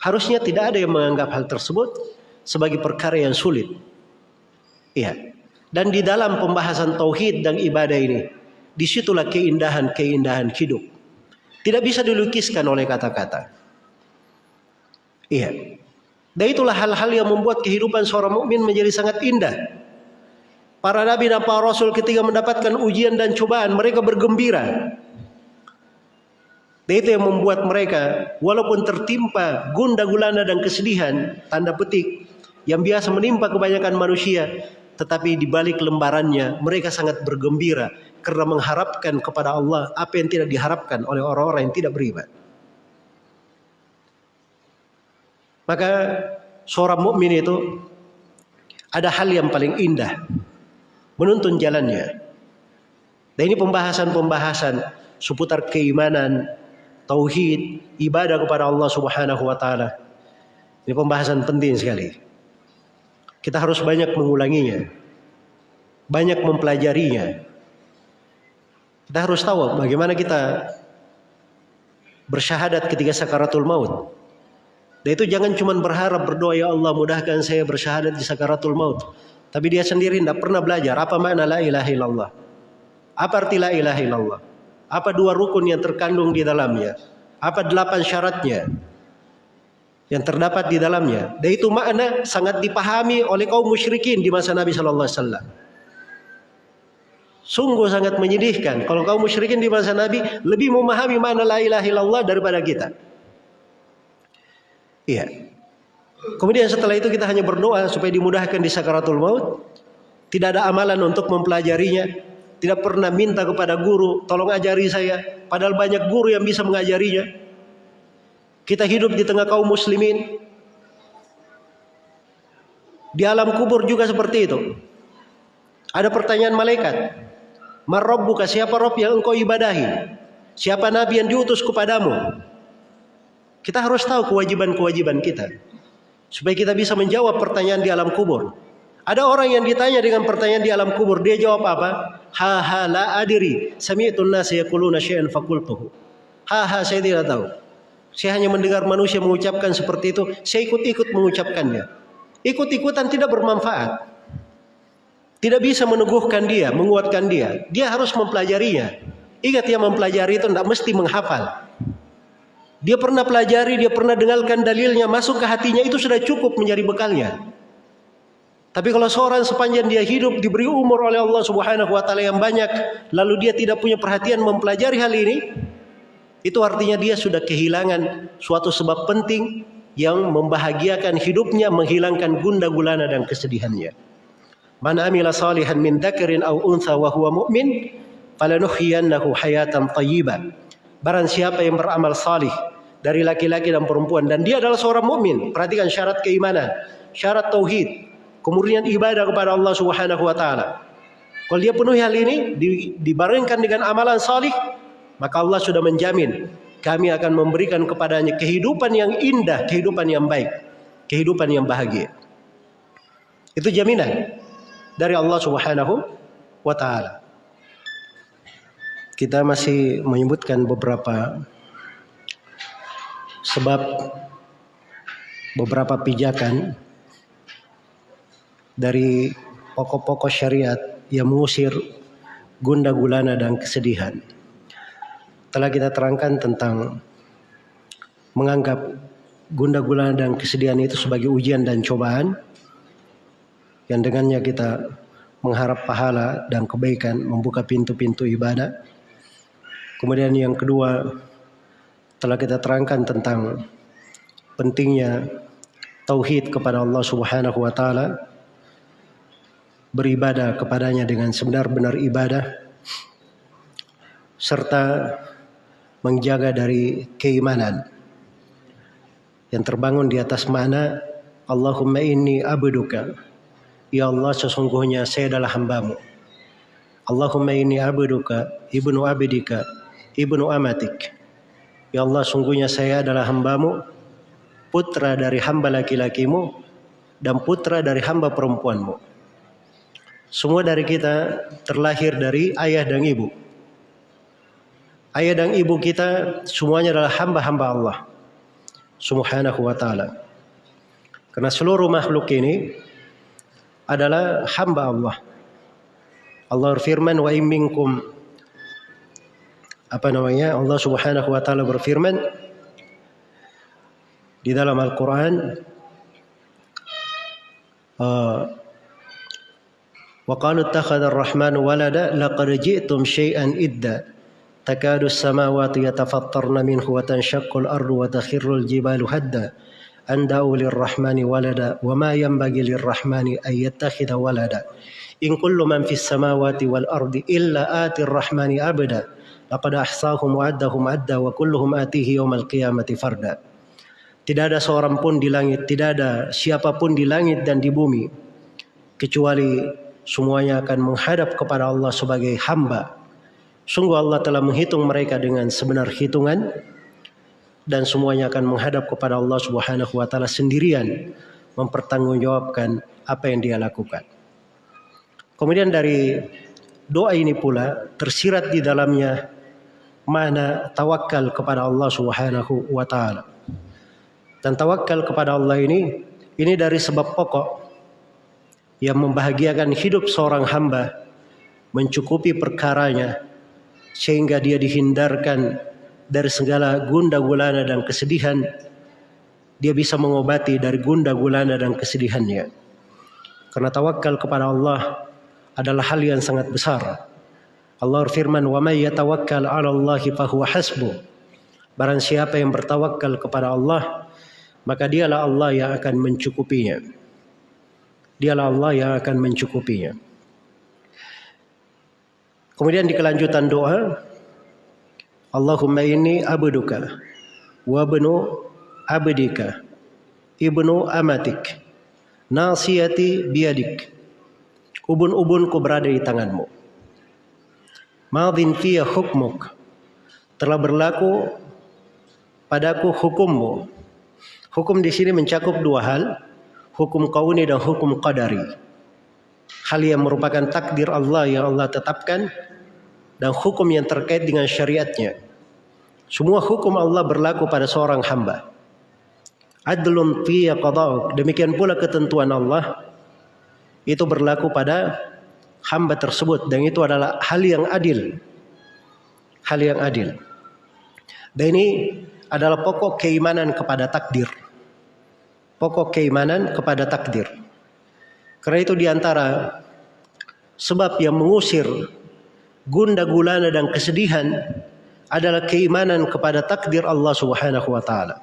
Harusnya tidak ada yang menganggap hal tersebut sebagai perkara yang sulit. Iya. Dan di dalam pembahasan tauhid dan ibadah ini, Di situlah keindahan-keindahan hidup. Tidak bisa dilukiskan oleh kata-kata. Iya. Dan itulah hal-hal yang membuat kehidupan seorang mukmin menjadi sangat indah. Para nabi dan para rasul ketika mendapatkan ujian dan cobaan, mereka bergembira. Dan itu yang membuat mereka walaupun tertimpa gunda gulana dan kesedihan, tanda petik, yang biasa menimpa kebanyakan manusia, tetapi di balik lembarannya mereka sangat bergembira karena mengharapkan kepada Allah apa yang tidak diharapkan oleh orang-orang yang tidak beriman. Maka seorang mukmin itu ada hal yang paling indah menuntun jalannya. Dan ini pembahasan-pembahasan seputar keimanan, tauhid, ibadah kepada Allah Subhanahu wa taala. Ini pembahasan penting sekali. Kita harus banyak mengulanginya. Banyak mempelajarinya kita harus tahu bagaimana kita bersyahadat ketika sakaratul maut. Dan itu jangan cuma berharap berdoa ya Allah mudahkan saya bersyahadat di sakaratul maut. Tapi dia sendiri tidak pernah belajar apa makna la ilaha illallah. Apa arti la ilaha illallah? Apa dua rukun yang terkandung di dalamnya? Apa delapan syaratnya yang terdapat di dalamnya? Dan itu makna sangat dipahami oleh kaum musyrikin di masa Nabi Shallallahu Alaihi Wasallam. Sungguh sangat menyedihkan kalau kaum musyrikin di masa Nabi lebih memahami mana la ilaha illallah daripada kita. Iya. Kemudian setelah itu kita hanya berdoa supaya dimudahkan di sakaratul maut. Tidak ada amalan untuk mempelajarinya. Tidak pernah minta kepada guru, tolong ajari saya. Padahal banyak guru yang bisa mengajarinya. Kita hidup di tengah kaum muslimin. Di alam kubur juga seperti itu. Ada pertanyaan malaikat. Buka siapa Rob yang engkau ibadahi? Siapa Nabi yang diutus kepadamu? Kita harus tahu kewajiban-kewajiban kita supaya kita bisa menjawab pertanyaan di alam kubur. Ada orang yang ditanya dengan pertanyaan di alam kubur, dia jawab apa? Ha ha la adiri. Sami'tu an-nas yaquluna syai'an faqultuhu. Ha ha saya tidak tahu. Saya hanya mendengar manusia mengucapkan seperti itu, saya ikut-ikut mengucapkannya. Ikut-ikutan tidak bermanfaat. Tidak bisa meneguhkan dia, menguatkan dia. Dia harus mempelajarinya. Ingat ya mempelajari itu tidak mesti menghafal. Dia pernah pelajari, dia pernah dengarkan dalilnya, masuk ke hatinya itu sudah cukup menjadi bekalnya. Tapi kalau seorang sepanjang dia hidup diberi umur oleh Allah Subhanahu wa taala yang banyak, lalu dia tidak punya perhatian mempelajari hal ini, itu artinya dia sudah kehilangan suatu sebab penting yang membahagiakan hidupnya, menghilangkan gunda gulana dan kesedihannya. Man amila salihan min dzakarin aw untha wa huwa mu'min falanuhyiyannahu hayatan thayyibah. Barang siapa yang beramal salih dari laki-laki dan perempuan dan dia adalah seorang mukmin. Perhatikan syarat keimanan, syarat tauhid, kemudian ibadah kepada Allah Subhanahu wa taala. Kalau dia penuhi hal ini dibarengkan dengan amalan salih, maka Allah sudah menjamin kami akan memberikan kepadanya kehidupan yang indah, kehidupan yang baik, kehidupan yang bahagia. Itu jaminan dari Allah Subhanahu wa taala. Kita masih menyebutkan beberapa Sebab beberapa pijakan dari pokok-pokok syariat yang mengusir gunda gulana dan kesedihan. Telah kita terangkan tentang menganggap gunda gulana dan kesedihan itu sebagai ujian dan cobaan yang dengannya kita mengharap pahala dan kebaikan membuka pintu-pintu ibadah. Kemudian yang kedua telah kita terangkan tentang pentingnya tauhid kepada Allah Subhanahu wa taala beribadah kepadanya dengan sebenar-benar ibadah serta menjaga dari keimanan yang terbangun di atas mana Allahumma inni abduka ya Allah sesungguhnya saya adalah hambamu Allahumma inni abduka ibnu abdika ibnu amatik Ya Allah sungguhnya saya adalah hambamu, putra dari hamba laki-lakimu, dan putra dari hamba perempuanmu. Semua dari kita terlahir dari ayah dan ibu. Ayah dan ibu kita semuanya adalah hamba-hamba Allah subhanahu wa ta'ala. Karena seluruh makhluk ini adalah hamba Allah. Allah berfirman wa in minkum apa namanya Allah Subhanahu wa taala berfirman di dalam Al-Qur'an uh, وقالوا اتخذ الرحمن ولدا لقد جئتم شيئا إدا تكاد السماوات يتفطرن منه وتنشق الأرض وتخر الجبال هدا أن دعوا للرحمن ولدا وما ينبغي للرحمن أن يتخذ ولدا إن كل من في السماوات والأرض إلا آتي الرحمن عبدا laqad ahsahum wa addahum adda wa kulluhum atihi yaumal qiyamati farda. Tidak ada seorang pun di langit, tidak ada siapapun di langit dan di bumi kecuali semuanya akan menghadap kepada Allah sebagai hamba. Sungguh Allah telah menghitung mereka dengan sebenar hitungan dan semuanya akan menghadap kepada Allah Subhanahu wa taala sendirian mempertanggungjawabkan apa yang dia lakukan. Kemudian dari doa ini pula tersirat di dalamnya mana tawakal kepada Allah Subhanahu wa taala. Dan tawakal kepada Allah ini ini dari sebab pokok yang membahagiakan hidup seorang hamba mencukupi perkaranya sehingga dia dihindarkan dari segala gunda gulana dan kesedihan dia bisa mengobati dari gunda gulana dan kesedihannya. Karena tawakal kepada Allah adalah hal yang sangat besar. Allah berfirman wa may yatawakkal 'ala Allah fahuwa hasbuh barang siapa yang bertawakal kepada Allah maka dialah Allah yang akan mencukupinya. Dialah Allah yang akan mencukupinya. Kemudian di kelanjutan doa Allahumma inni abduka wa ibnu abdika ibnu amatik nasiyati biyadik ubun-ubunku berada di tanganmu. Madin fiya hukmuk telah berlaku padaku hukummu. Hukum di sini mencakup dua hal hukum kauni dan hukum qadari. Hal yang merupakan takdir Allah yang Allah tetapkan dan hukum yang terkait dengan syariatnya semua hukum Allah berlaku pada seorang hamba. Adlun fi qada'uk. Demikian pula ketentuan Allah itu berlaku pada hamba tersebut dan itu adalah hal yang adil. Hal yang adil. Dan ini adalah pokok keimanan kepada takdir. Pokok keimanan kepada takdir. Karena itu di antara sebab yang mengusir gunda gulana dan kesedihan adalah keimanan kepada takdir Allah Subhanahu wa taala.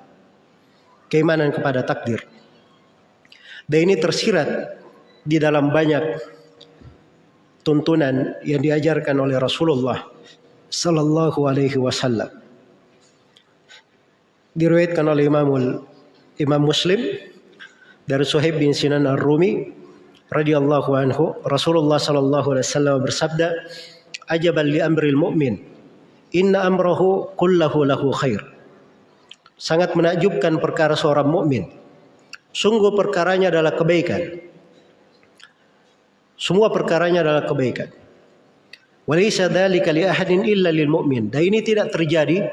Keimanan kepada takdir. Dan ini tersirat di dalam banyak tuntunan yang diajarkan oleh Rasulullah sallallahu alaihi wasallam. Diriwayatkan oleh Imam Imam Muslim dari Suhaib bin Sinan Ar-Rumi radhiyallahu anhu Rasulullah sallallahu alaihi wasallam bersabda ajaban li amril mu'min Inna amrohu kullahu lahu khair. Sangat menakjubkan perkara seorang mukmin. Sungguh perkaranya adalah kebaikan. Semua perkaranya adalah kebaikan. Walaysa dzalika li ahadin illa lil mu'min. Dan ini tidak terjadi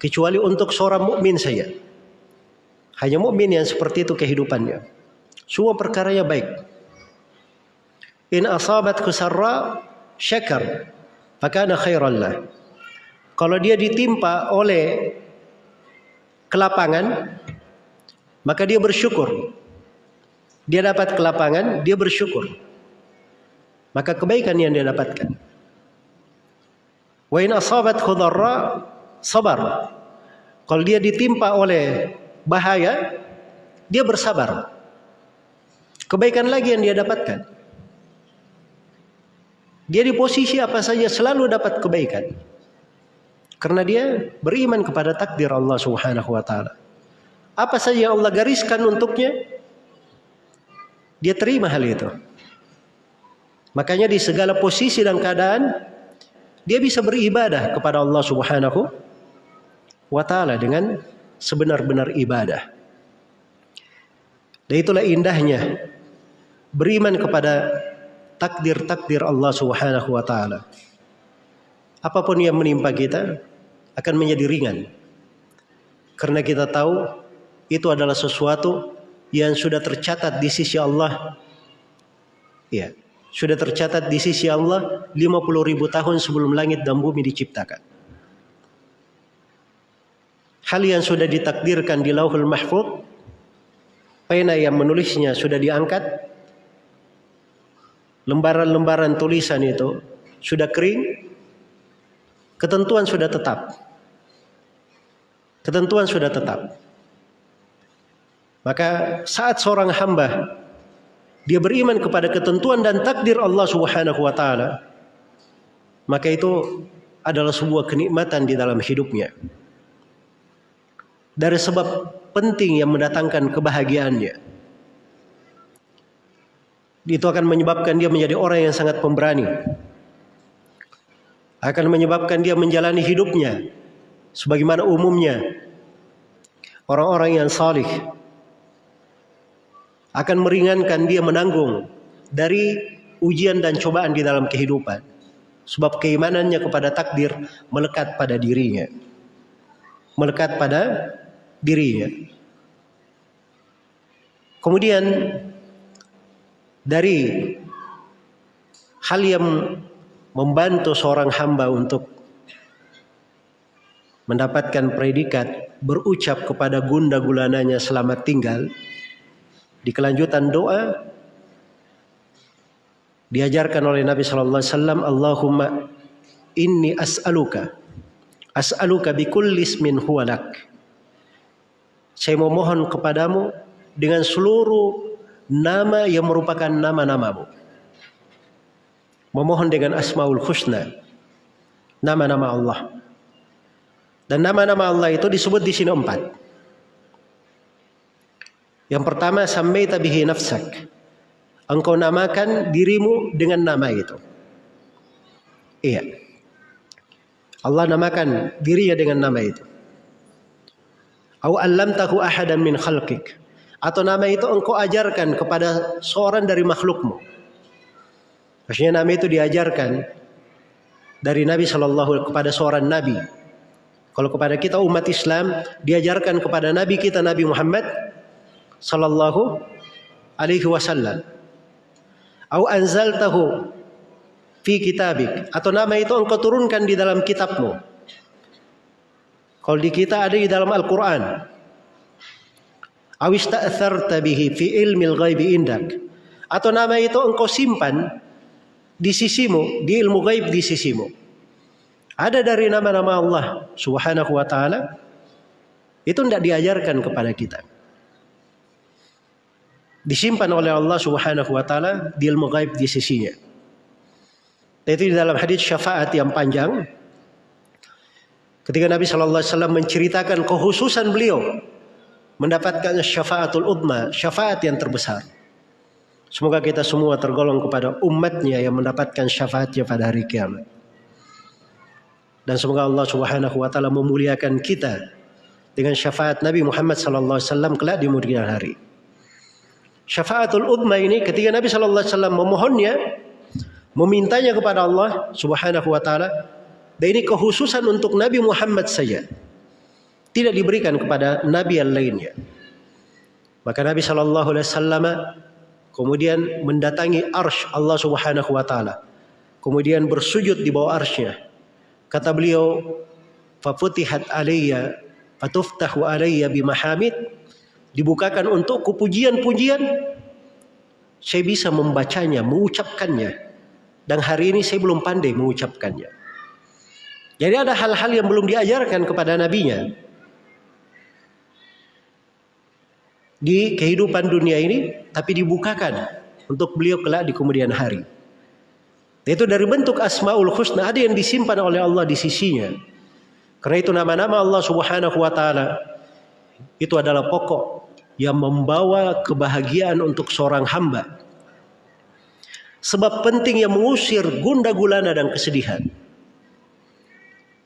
kecuali untuk seorang mukmin saja. Hanya mukmin yang seperti itu kehidupannya. Semua perkaranya baik. In asabat kusarra syakar, fakana khairan lah. Kalau dia ditimpa oleh kelapangan, maka dia bersyukur. Dia dapat kelapangan, dia bersyukur. Maka kebaikan yang dia dapatkan. Wa in asabat khudarra sabar. Kalau dia ditimpa oleh bahaya, dia bersabar. Kebaikan lagi yang dia dapatkan. Dia di posisi apa saja selalu dapat kebaikan. Karena dia beriman kepada takdir Allah Subhanahu wa taala. Apa saja yang Allah gariskan untuknya, dia terima hal itu. Makanya di segala posisi dan keadaan dia bisa beribadah kepada Allah Subhanahu wa taala dengan sebenar-benar ibadah. Dan itulah indahnya beriman kepada takdir-takdir Allah Subhanahu wa taala. Apa pun yang menimpa kita, akan menjadi ringan. Karena kita tahu itu adalah sesuatu yang sudah tercatat di sisi Allah. Ya, sudah tercatat di sisi Allah 50 ribu tahun sebelum langit dan bumi diciptakan. Hal yang sudah ditakdirkan di lauhul mahfud, pena yang menulisnya sudah diangkat, lembaran-lembaran tulisan itu sudah kering, Ketentuan sudah tetap. Ketentuan sudah tetap. Maka saat seorang hamba dia beriman kepada ketentuan dan takdir Allah Subhanahu wa taala, maka itu adalah sebuah kenikmatan di dalam hidupnya. Dari sebab penting yang mendatangkan kebahagiaannya. Itu akan menyebabkan dia menjadi orang yang sangat pemberani akan menyebabkan dia menjalani hidupnya sebagaimana umumnya. Orang-orang yang salih akan meringankan dia menanggung dari ujian dan cobaan di dalam kehidupan sebab keimanannya kepada takdir melekat pada dirinya. Melekat pada dirinya. Kemudian dari hal yang membantu seorang hamba untuk mendapatkan predikat berucap kepada gunda gulananya selamat tinggal. Di kelanjutan doa diajarkan oleh Nabi sallallahu alaihi wasallam Allahumma inni as'aluka as'aluka bi kulli ismin huwa lak. Saya memohon kepadamu dengan seluruh nama yang merupakan nama-namamu memohon dengan asmaul husna nama-nama Allah dan nama-nama Allah itu disebut di sini empat yang pertama sammaita bihi nafsak engkau namakan dirimu dengan nama itu. Iya. Allah namakan dirinya dengan nama itu. Au ahadan min khalqik. Atau nama itu engkau ajarkan kepada seorang dari makhlukmu. Maksudnya nama itu diajarkan dari Nabi Shallallahu kepada seorang Nabi. Kalau kepada kita umat Islam diajarkan kepada Nabi kita Nabi Muhammad Sallallahu Alaihi Wasallam au anzaltahu fi kitabik atau nama itu engkau turunkan di dalam kitabmu. Kalau di kita ada di dalam Al-Qur'an. Aw ista'tharta bihi fi ilmil ghaibi indak. Atau nama itu engkau simpan di sisimu, di ilmu gaib di sisimu. Ada dari nama-nama Allah Subhanahu wa taala itu tidak diajarkan kepada kita disimpan oleh Allah Subhanahu wa taala di ilmu gaib di sisinya. Itu di dalam hadis syafaat yang panjang ketika Nabi sallallahu alaihi wasallam menceritakan kekhususan beliau mendapatkan syafaatul udma, syafaat yang terbesar. Semoga kita semua tergolong kepada umatnya yang mendapatkan syafaatnya pada hari kiamat. Dan semoga Allah Subhanahu wa taala memuliakan kita dengan syafaat Nabi Muhammad sallallahu alaihi kelak di kemudian hari syafaatul udma ini ketika Nabi Wasallam memohonnya, memintanya kepada Allah Subhanahu Wa Taala, dan ini kekhususan untuk Nabi Muhammad saja, tidak diberikan kepada Nabi yang lainnya. Maka Nabi Shallallahu Alaihi kemudian mendatangi arsh Allah Subhanahu Wa Taala, kemudian bersujud di bawah arshnya. Kata beliau, "Fafutihat alayya, fatuftahu alayya bimahamid." dibukakan untukku pujian-pujian saya bisa membacanya, mengucapkannya. Dan hari ini saya belum pandai mengucapkannya. Jadi ada hal-hal yang belum diajarkan kepada nabinya. Di kehidupan dunia ini, tapi dibukakan untuk beliau kelak di kemudian hari. Itu dari bentuk asmaul husna ada yang disimpan oleh Allah di sisinya. Karena itu nama-nama Allah Subhanahu wa taala itu adalah pokok yang membawa kebahagiaan untuk seorang hamba. Sebab penting yang mengusir gunda gulana dan kesedihan.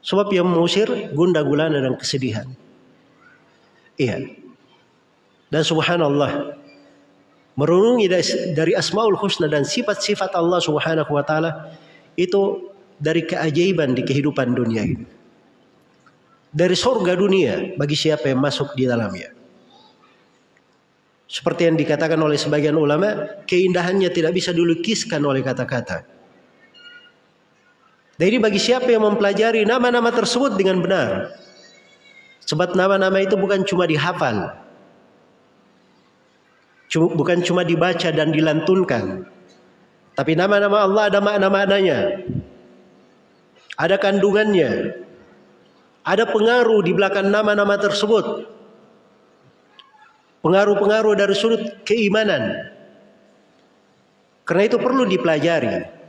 Sebab yang mengusir gunda gulana dan kesedihan. Iya. Dan subhanallah. Merenungi dari asmaul husna dan sifat-sifat Allah subhanahu wa ta'ala. Itu dari keajaiban di kehidupan dunia ini. Dari sorga dunia bagi siapa yang masuk di dalamnya. Seperti yang dikatakan oleh sebagian ulama, keindahannya tidak bisa dilukiskan oleh kata-kata. Ini bagi siapa yang mempelajari nama-nama tersebut dengan benar. Sebab nama-nama itu bukan cuma dihafal. Bukan cuma dibaca dan dilantunkan. Tapi nama-nama Allah ada makna-maknanya. Ada kandungannya. Ada pengaruh di belakang nama-nama tersebut pengaruh-pengaruh dari sudut keimanan. Karena itu perlu dipelajari.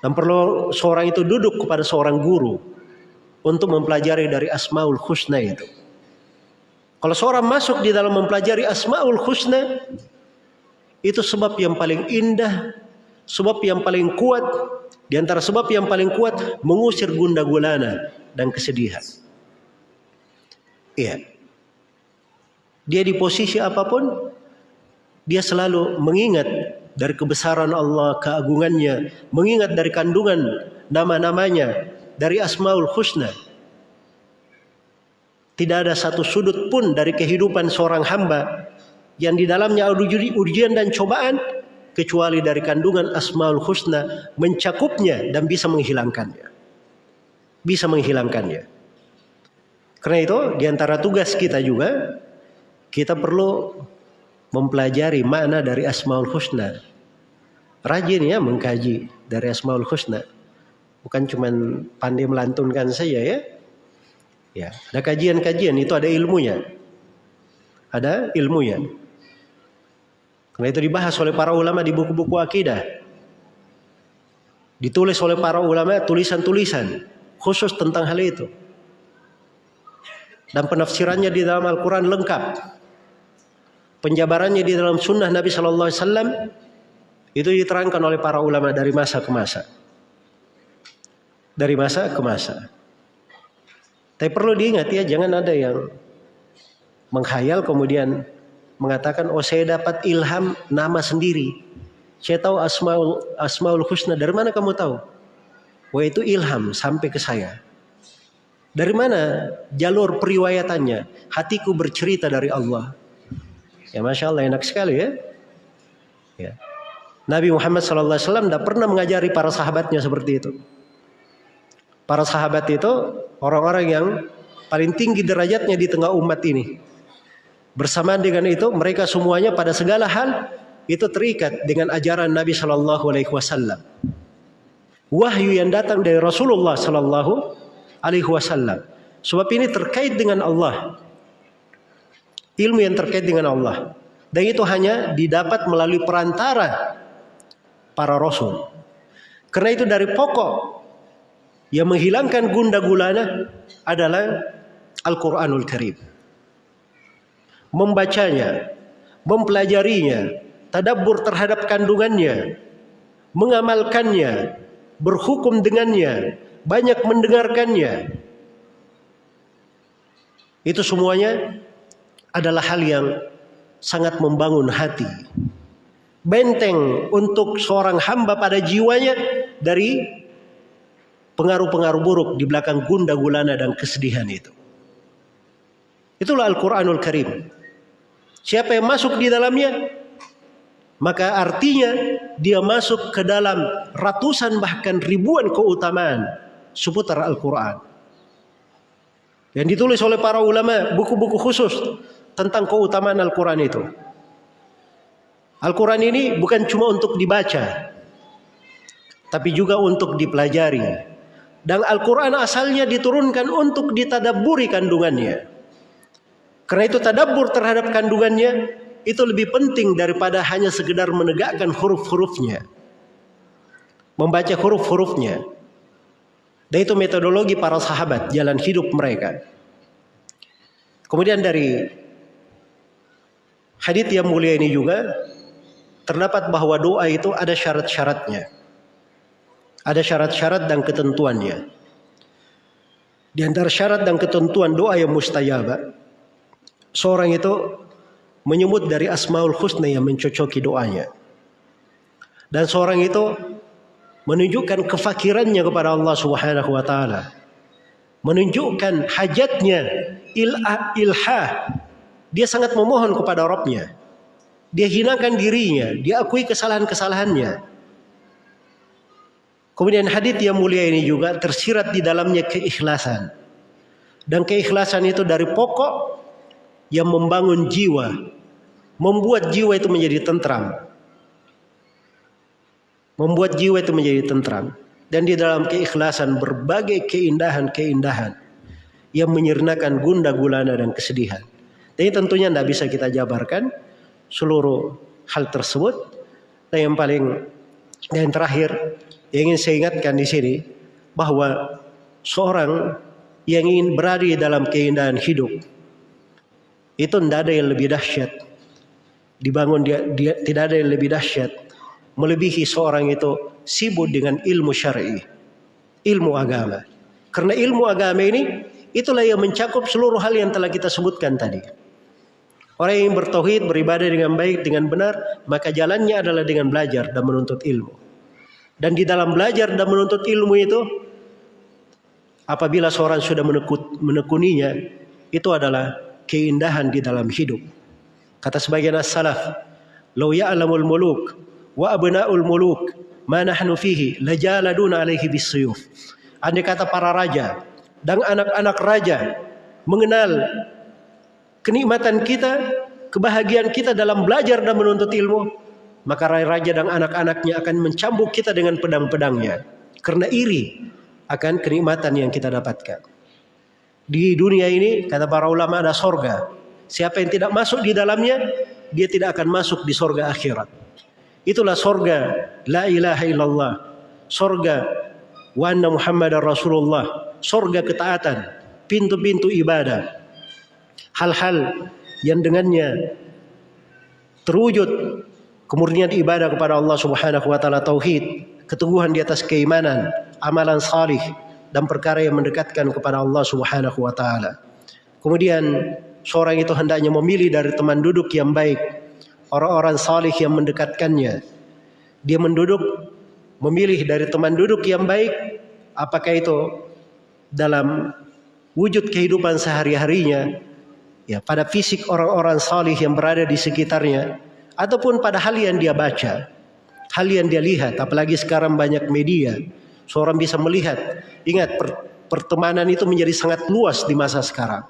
Dan perlu seorang itu duduk kepada seorang guru untuk mempelajari dari Asmaul Husna itu. Kalau seorang masuk di dalam mempelajari Asmaul Husna, itu sebab yang paling indah, sebab yang paling kuat, di antara sebab yang paling kuat mengusir gunda gulana dan kesedihan. Iya. Dia di posisi apa pun, dia selalu mengingat dari kebesaran Allah, keagungannya, mengingat dari kandungan nama-namanya, dari Asmaul Husna. Tidak ada satu sudut pun dari kehidupan seorang hamba yang di dalamnya ada ujian dan cobaan kecuali dari kandungan Asmaul Husna mencakupnya dan bisa menghilangkannya. Bisa menghilangkannya. Karena itu di antara tugas kita juga kita perlu mempelajari makna dari Asmaul Husna. Rajin ya mengkaji dari Asmaul Husna. Bukan cuma pandai melantunkan saja ya. Ya, ada kajian-kajian itu ada ilmunya. Ada ilmunya. Karena itu dibahas oleh para ulama di buku-buku akidah. Ditulis oleh para ulama tulisan-tulisan khusus tentang hal itu. Dan penafsirannya di dalam Al-Quran lengkap. Penjabarannya di dalam sunnah Nabi Shallallahu Alaihi Wasallam itu diterangkan oleh para ulama dari masa ke masa. Dari masa ke masa. Tapi perlu diingat ya, jangan ada yang menghayal kemudian mengatakan, oh saya dapat ilham nama sendiri. Saya tahu asmaul asmaul husna. Dari mana kamu tahu? Wah itu ilham sampai ke saya. Dari mana jalur periwayatannya? Hatiku bercerita dari Allah. Ya masya Allah enak sekali ya. ya. Nabi Muhammad SAW tidak pernah mengajari para sahabatnya seperti itu. Para sahabat itu orang-orang yang paling tinggi derajatnya di tengah umat ini. Bersamaan dengan itu mereka semuanya pada segala hal itu terikat dengan ajaran Nabi Shallallahu Alaihi Wasallam. Wahyu yang datang dari Rasulullah Shallallahu Alaihi Wasallam. Sebab ini terkait dengan Allah. Ilmu yang terkait dengan Allah. Dan itu hanya didapat melalui perantara para rasul. Karena itu dari pokok yang menghilangkan gunda gulana adalah Al-Quranul Karim membacanya, mempelajarinya, tadabbur terhadap kandungannya, mengamalkannya, berhukum dengannya, banyak mendengarkannya. Itu semuanya adalah hal yang sangat membangun hati. Benteng untuk seorang hamba pada jiwanya dari pengaruh-pengaruh buruk di belakang gunda gulana dan kesedihan itu. Itulah Al-Quranul Karim. Siapa yang masuk di dalamnya, maka artinya dia masuk ke dalam ratusan bahkan ribuan keutamaan seputar Al-Quran. Yang ditulis oleh para ulama buku-buku khusus tentang keutamaan Al-Quran itu. Al-Quran ini bukan cuma untuk dibaca, tapi juga untuk dipelajari. Dan Al-Quran asalnya diturunkan untuk ditadaburi kandungannya. Karena itu tadabbur terhadap kandungannya itu lebih penting daripada hanya sekedar menegakkan huruf-hurufnya. Membaca huruf-hurufnya. Dan itu metodologi para sahabat, jalan hidup mereka. Kemudian dari hadits yang mulia ini juga terdapat bahwa doa itu ada syarat-syaratnya. Ada syarat-syarat dan ketentuannya. Di antara syarat dan ketentuan doa yang mustajabah seorang itu menyebut dari Asmaul Husna yang mencocoki doanya. Dan seorang itu menunjukkan kefakirannya kepada Allah Subhanahu wa taala. Menunjukkan hajatnya ilah ilha. Dia sangat memohon kepada Rabbnya. Dia hinakan dirinya, dia akui kesalahan-kesalahannya. Kemudian hadis yang mulia ini juga tersirat di dalamnya keikhlasan. Dan keikhlasan itu dari pokok yang membangun jiwa, membuat jiwa itu menjadi tentram. Membuat jiwa itu menjadi tentram. Dan di dalam keikhlasan berbagai keindahan-keindahan yang menyernakan gunda gulana dan kesedihan. Tapi tentunya tidak bisa kita jabarkan seluruh hal tersebut. Dan yang paling yang terakhir yang ingin saya ingatkan di sini bahwa seorang yang ingin berada dalam keindahan hidup itu tidak ada yang lebih dahsyat. Dibangun dia, dia tidak ada yang lebih dahsyat melebihi seorang itu sibuk dengan ilmu syar'i, ilmu agama. Karena ilmu agama ini itulah yang mencakup seluruh hal yang telah kita sebutkan tadi. Orang yang bertauhid, beribadah dengan baik, dengan benar, maka jalannya adalah dengan belajar dan menuntut ilmu. Dan di dalam belajar dan menuntut ilmu itu, apabila seorang sudah menekut, menekuninya, itu adalah keindahan di dalam hidup. Kata sebagian as-salaf, "Lau ya'lamul muluk wa abna'ul muluk ma nahnu fihi lajaladuna alaihi bisuyuf." Andai kata para raja dan anak-anak raja mengenal kenikmatan kita, kebahagiaan kita dalam belajar dan menuntut ilmu, maka raja dan anak-anaknya akan mencambuk kita dengan pedang-pedangnya karena iri akan kenikmatan yang kita dapatkan. Di dunia ini kata para ulama ada sorga. Siapa yang tidak masuk di dalamnya, dia tidak akan masuk di sorga akhirat. Itulah sorga la ilaha illallah. Sorga wa anna muhammadar rasulullah. Sorga ketaatan. Pintu-pintu ibadah. Hal-hal yang dengannya terwujud kemurnian ibadah kepada Allah Subhanahu wa taala tauhid, keteguhan di atas keimanan, amalan salih dan perkara yang mendekatkan kepada Allah Subhanahu wa taala. Kemudian seorang itu hendaknya memilih dari teman duduk yang baik, orang-orang salih yang mendekatkannya. Dia menduduk memilih dari teman duduk yang baik, apakah itu dalam wujud kehidupan sehari-harinya, ya pada fisik orang-orang salih yang berada di sekitarnya, ataupun pada hal yang dia baca, hal yang dia lihat, apalagi sekarang banyak media, seorang bisa melihat. Ingat pertemanan itu menjadi sangat luas di masa sekarang.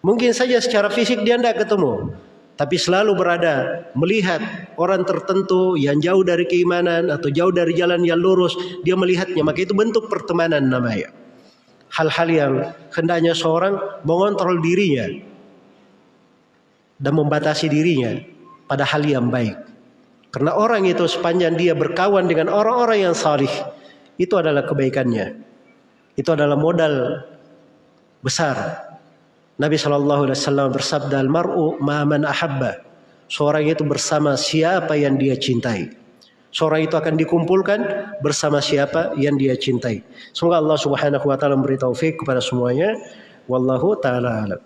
Mungkin saja secara fisik dia tidak ketemu, tapi selalu berada melihat orang tertentu yang jauh dari keimanan atau jauh dari jalan yang lurus, dia melihatnya, maka itu bentuk pertemanan namanya. Hal-hal yang hendaknya seorang mengontrol dirinya dan membatasi dirinya pada hal yang baik. Karena orang itu sepanjang dia berkawan dengan orang-orang yang salih, itu adalah kebaikannya. Itu adalah modal besar. Nabi Shallallahu Alaihi Wasallam bersabda, "Al-mar'u ma'aman ahabba." Seorang itu bersama siapa yang dia cintai. Seorang itu akan dikumpulkan bersama siapa yang dia cintai. Semoga Allah Subhanahu wa taala memberi taufik kepada semuanya. Wallahu taala alam.